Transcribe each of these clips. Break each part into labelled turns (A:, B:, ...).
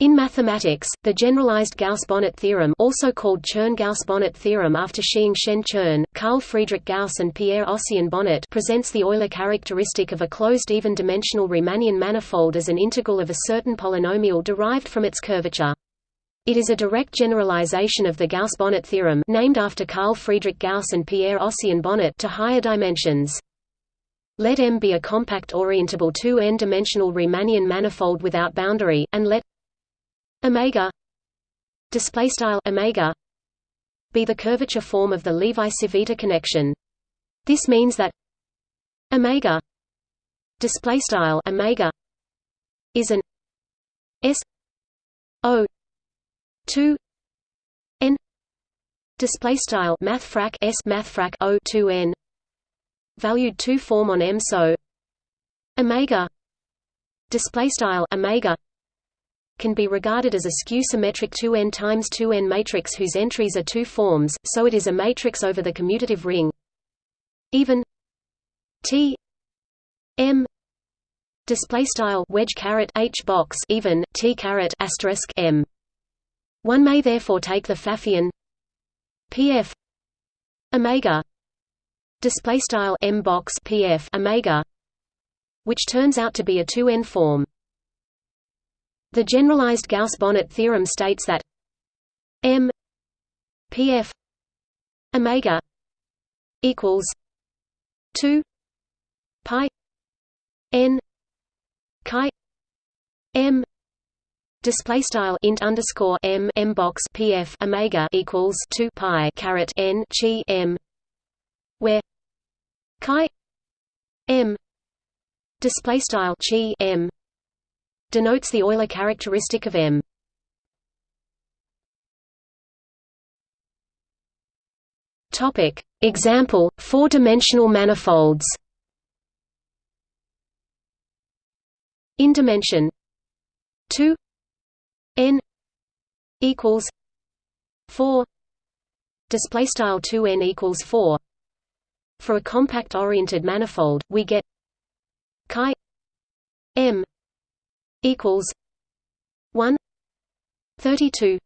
A: In mathematics, the generalized Gauss-Bonnet theorem also called Chern-Gauss-Bonnet theorem after Shiing-Shen Chern, Carl Friedrich Gauss and Pierre Ossian Bonnet presents the Euler characteristic of a closed even-dimensional Riemannian manifold as an integral of a certain polynomial derived from its curvature. It is a direct generalization of the Gauss-Bonnet theorem named after Carl Friedrich Gauss and Pierre Ossian Bonnet to higher dimensions. Let M be a compact orientable 2n-dimensional Riemannian manifold without boundary, and let omega display style omega be the curvature form of the Levi-Civita connection. This means that omega display style omega is an s o 2 n display style math s math o 2 n valued 2 form on M so omega display style omega can be regarded as a skew-symmetric 2n times 2n matrix whose entries are two forms, so it is a matrix over the commutative ring. Even T M display style wedge caret H box even T caret asterisk M. One may therefore take the Pfaffian PF omega display style M box PF omega which turns out to be a 2n form the generalized Gauss-Bonnet theorem states that M Pf omega equals 2 pi n chi m display style int underscore m m box pf omega equals 2 pi caret n chi m where chi m display style chi m denotes the Euler characteristic of M. Topic: Example: Four-dimensional manifolds. In dimension 2 n equals 4 display style 2n equals 4 for a compact oriented manifold we get chi m equals 1 32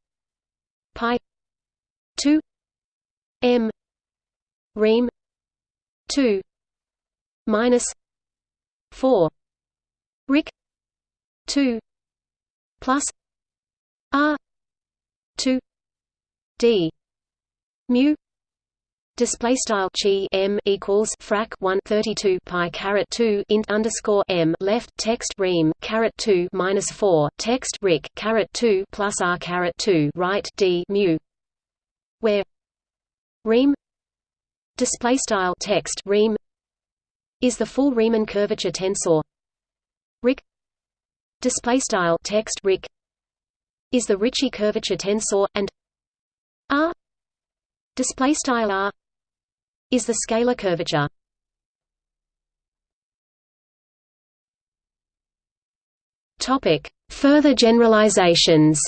A: pi 2 m ream 2 minus 4 ric 2 plus r 2 d mu Display style chi m equals frac 1 32 pi caret 2 int underscore m left text ream caret 2 minus 4 text ric caret 2 plus r caret 2 right d mu where ream display style text ream is the full Riemann curvature tensor. Ric display style text ric is the Ricci curvature tensor and r display style r is the scalar curvature. Topic: Further generalizations.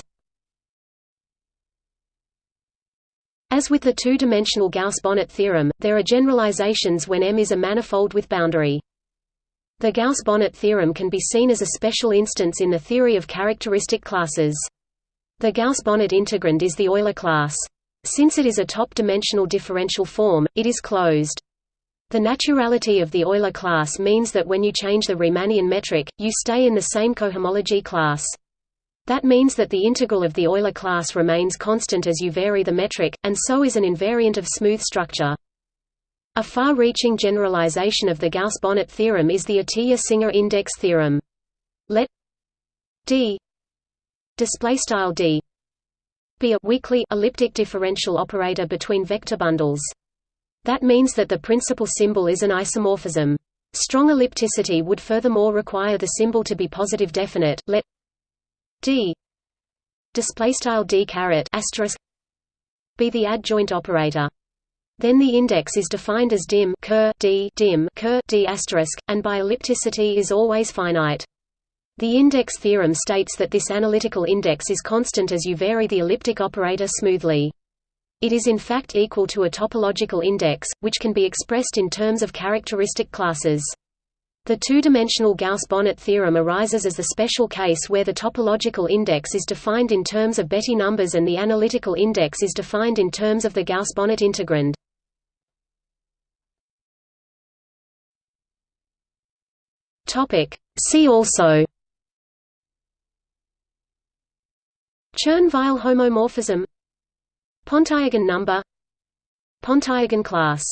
A: As with the two-dimensional Gauss-Bonnet theorem, there are generalizations when M is a manifold with boundary. The Gauss-Bonnet theorem can be seen as a special instance in the theory of characteristic classes. The Gauss-Bonnet integrand is the Euler class. Since it is a top-dimensional differential form, it is closed. The naturality of the Euler class means that when you change the Riemannian metric, you stay in the same cohomology class. That means that the integral of the Euler class remains constant as you vary the metric, and so is an invariant of smooth structure. A far-reaching generalization of the Gauss-Bonnet theorem is the Atiyah-Singer index theorem. Let d d be a weakly elliptic differential operator between vector bundles. That means that the principal symbol is an isomorphism. Strong ellipticity would furthermore require the symbol to be positive definite. Let d display style d caret asterisk be the adjoint operator. Then the index is defined as dim ker d dim ker d asterisk, and by ellipticity is always finite. The index theorem states that this analytical index is constant as you vary the elliptic operator smoothly. It is in fact equal to a topological index, which can be expressed in terms of characteristic classes. The two-dimensional Gauss-Bonnet theorem arises as the special case where the topological index is defined in terms of Betti numbers and the analytical index is defined in terms of the Gauss-Bonnet integrand. See also Chern-Weil homomorphism. Pontryagin number. Pontryagin class